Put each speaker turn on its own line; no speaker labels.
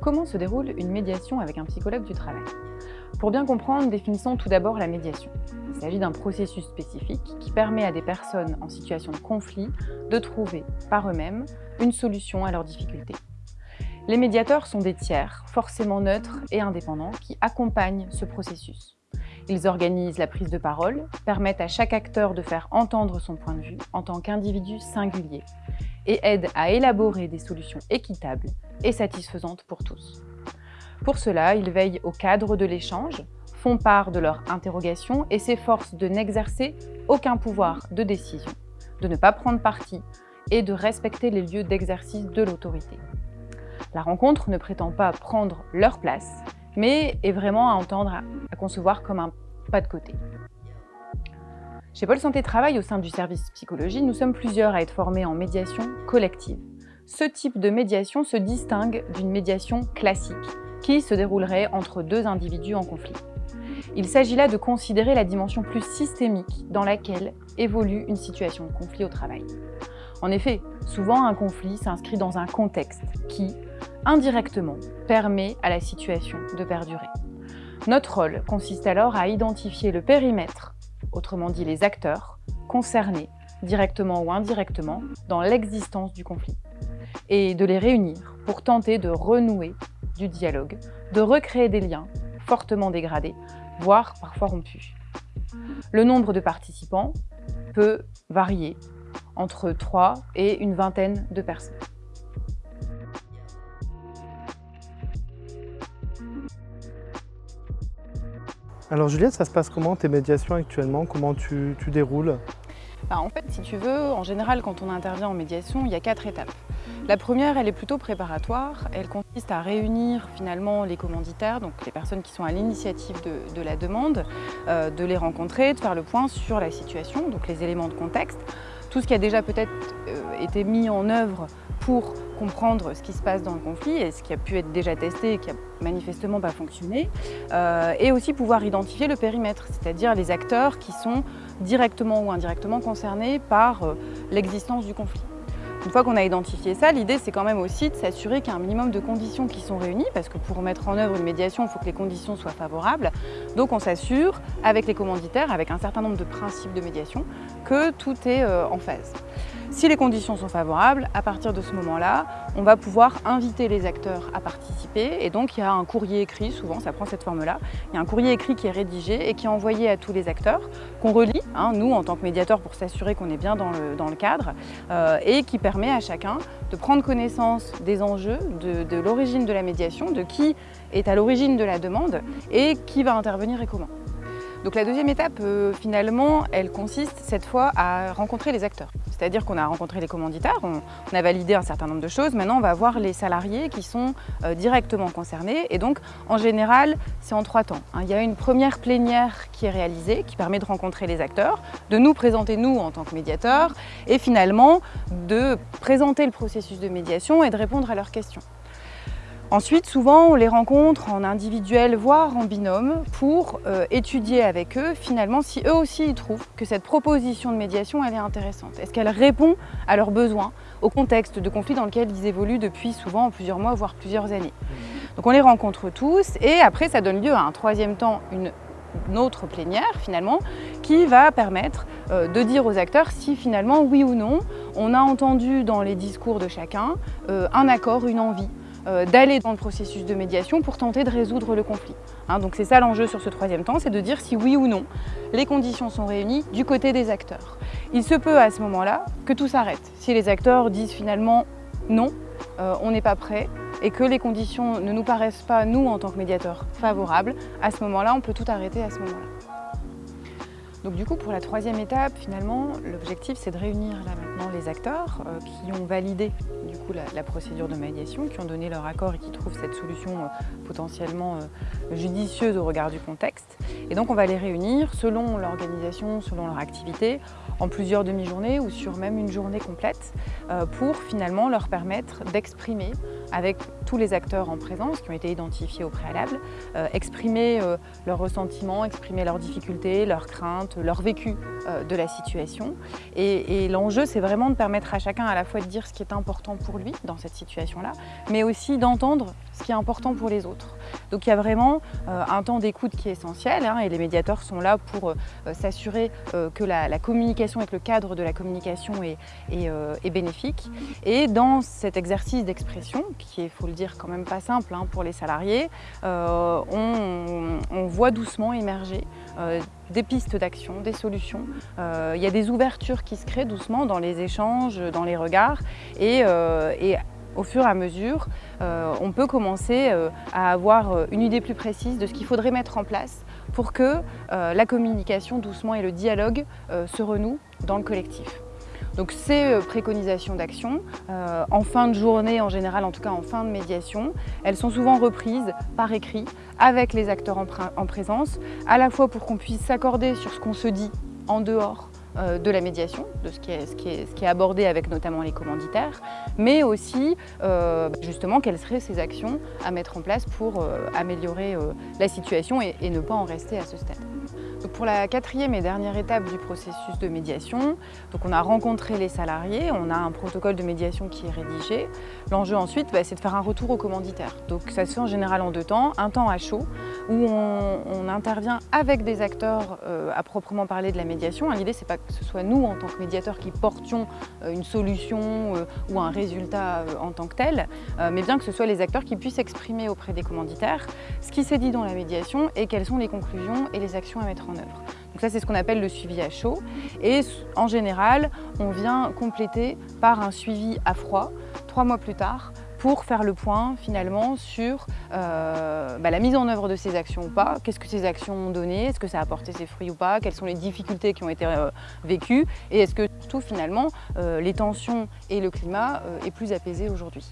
Comment se déroule une médiation avec un psychologue du travail? Pour bien comprendre, définissons tout d'abord la médiation. Il s'agit d'un processus spécifique qui permet à des personnes en situation de conflit de trouver par eux-mêmes une solution à leurs difficultés. Les médiateurs sont des tiers, forcément neutres et indépendants, qui accompagnent ce processus. Ils organisent la prise de parole, permettent à chaque acteur de faire entendre son point de vue en tant qu'individu singulier et aident à élaborer des solutions équitables et satisfaisantes pour tous. Pour cela, ils veillent au cadre de l'échange, font part de leurs interrogations et s'efforcent de n'exercer aucun pouvoir de décision, de ne pas prendre parti et de respecter les lieux d'exercice de l'autorité. La rencontre ne prétend pas prendre leur place, mais est vraiment à entendre, à concevoir comme un pas de côté. Chez Pôle Santé Travail, au sein du service psychologie, nous sommes plusieurs à être formés en médiation collective. Ce type de médiation se distingue d'une médiation classique, qui se déroulerait entre deux individus en conflit. Il s'agit là de considérer la dimension plus systémique dans laquelle évolue une situation de conflit au travail. En effet, souvent un conflit s'inscrit dans un contexte qui, indirectement, permet à la situation de perdurer. Notre rôle consiste alors à identifier le périmètre, autrement dit les acteurs, concernés, directement ou indirectement, dans l'existence du conflit, et de les réunir pour tenter de renouer du dialogue, de recréer des liens fortement dégradés, voire parfois rompus. Le nombre de participants peut varier entre 3 et une vingtaine de personnes.
Alors Juliette, ça se passe comment tes médiations actuellement? Comment tu, déroules?
Bah, En fait, si tu veux, en général, quand on intervient en médiation, il y a quatre étapes. La première, elle est plutôt préparatoire. Elle consiste à réunir finalement les commanditaires, donc les personnes qui sont à l'initiative de, la demande, euh, de les rencontrer, de faire le point sur la situation, donc les éléments de contexte, tout ce qui a déjà peut-être euh, été mis en œuvre pour comprendre ce qui se passe dans le conflit et ce qui a pu être déjà testé et qui a manifestement pas fonctionné, euh, et aussi pouvoir identifier le périmètre, c'est-à-dire les acteurs qui sont directement ou indirectement concernés par euh, l'existence du conflit. Une fois qu'on a identifié ça, l'idée c'est quand même aussi de s'assurer qu'il y a un minimum de conditions qui sont réunies, parce que pour mettre en œuvre une médiation, il faut que les conditions soient favorables. Donc on s'assure, avec les commanditaires, avec un certain nombre de principes de médiation, que tout est euh, en phase. Si les conditions sont favorables, à partir de ce moment-là, on va pouvoir inviter les acteurs à participer et donc il y a un courrier écrit, souvent ça prend cette forme-là, il y a un courrier écrit qui est rédigé et qui est envoyé à tous les acteurs, qu'on relit, hein, nous en tant que médiateurs pour s'assurer qu'on est bien dans le, cadre euh, et qui permet à chacun de prendre connaissance des enjeux, de l'origine de la médiation, de qui est à l'origine de la demande et qui va intervenir et comment. Donc la deuxième étape, euh, finalement, elle consiste cette fois à rencontrer les acteurs. C'est-à-dire qu'on a rencontré les commanditaires, on, a validé un certain nombre de choses. Maintenant, on va voir les salariés qui sont euh, directement concernés. Et donc, en général, c'est en trois temps. Hein. Il y a une première plénière qui est réalisée, qui permet de rencontrer les acteurs, de nous présenter nous en tant que médiateurs, et finalement de présenter le processus de médiation et de répondre à leurs questions. Ensuite, souvent, on les rencontre en individuel, voire en binôme, pour euh, étudier avec eux, finalement, si eux aussi ils trouvent que cette proposition de médiation, elle est intéressante. Est-ce qu'elle répond à leurs besoins, au contexte de conflit dans lequel ils évoluent depuis souvent plusieurs mois, voire plusieurs années? Donc on les rencontre tous, et après, ça donne lieu à un troisième temps, une autre plénière finalement, qui va permettre euh, de dire aux acteurs si finalement, oui ou non, on a entendu dans les discours de chacun euh, un accord, une envie d'aller dans le processus de médiation pour tenter de résoudre le conflit. Hein, donc c'est ça l'enjeu sur ce troisième temps, c'est de dire si oui ou non les conditions sont réunies du côté des acteurs. Il se peut à ce moment-là que tout s'arrête. Si les acteurs disent finalement non, euh, on n'est pas prêt et que les conditions ne nous paraissent pas, nous en tant que médiateurs, favorables, à ce moment-là, on peut tout arrêter à ce moment-là. Donc du coup, pour la troisième étape, finalement, l'objectif c'est de réunir là maintenant les acteurs euh, qui ont validé du coup la, procédure de médiation, qui ont donné leur accord et qui trouvent cette solution euh, potentiellement euh, judicieuse au regard du contexte. Et donc on va les réunir selon l'organisation, selon leur activité, en plusieurs demi-journées ou sur même une journée complète euh, pour finalement leur permettre d'exprimer avec tous les acteurs en présence qui ont été identifiés au préalable, euh, exprimer euh, leurs ressentiments, exprimer leurs difficultés, leurs craintes, leur vécu de la situation. Et, et l'enjeu, c'est vraiment de permettre à chacun à la fois de dire ce qui est important pour lui dans cette situation-là, mais aussi d'entendre ce qui est important pour les autres. Donc il y a vraiment un temps d'écoute qui est essentiel hein, et les médiateurs sont là pour s'assurer que la, communication et que le cadre de la communication est, euh, bénéfique. Et dans cet exercice d'expression, qui est, il faut le dire, quand même pas simple hein, pour les salariés, euh, on, voit doucement émerger euh, des pistes d'action, des solutions. il y a des ouvertures qui se créent doucement dans les échanges, dans les regards. Et, et au fur et à mesure, on peut commencer à avoir une idée plus précise de ce qu'il faudrait mettre en place pour que euh, la communication doucement et le dialogue euh, se renouent dans le collectif. Donc ces euh, préconisations d'action, en fin de journée en général, en tout cas en fin de médiation, elles sont souvent reprises par écrit avec les acteurs en présence, à la fois pour qu'on puisse s'accorder sur ce qu'on se dit en dehors euh, de la médiation, de ce qui, est, abordé avec notamment les commanditaires, mais aussi euh, justement quelles seraient ces actions à mettre en place pour euh, améliorer la situation et ne pas en rester à ce stade. Pour la quatrième et dernière étape du processus de médiation, donc on a rencontré les salariés, on a un protocole de médiation qui est rédigé. L'enjeu ensuite, bah, c'est de faire un retour au commanditaire. Donc ça se fait en général en deux temps, un temps à chaud, où on, intervient avec des acteurs euh, à proprement parler de la médiation. L'idée, c'est pas que ce soit nous, en tant que médiateurs, qui portions euh, une solution euh, ou un résultat en tant que tel, mais bien que ce soit les acteurs qui puissent exprimer auprès des commanditaires ce qui s'est dit dans la médiation et quelles sont les conclusions et les actions à mettre œuvre. Donc ça, c'est ce qu'on appelle le suivi à chaud. Et en général, on vient compléter par un suivi à froid, trois mois plus tard, pour faire le point finalement sur euh, bah, la mise en œuvre de ces actions ou pas, qu'est-ce que ces actions ont donné, est-ce que ça a apporté ses fruits ou pas, quelles sont les difficultés qui ont été euh, vécues? Et est-ce que tout finalement euh, les tensions et le climat est plus apaisé aujourd'hui?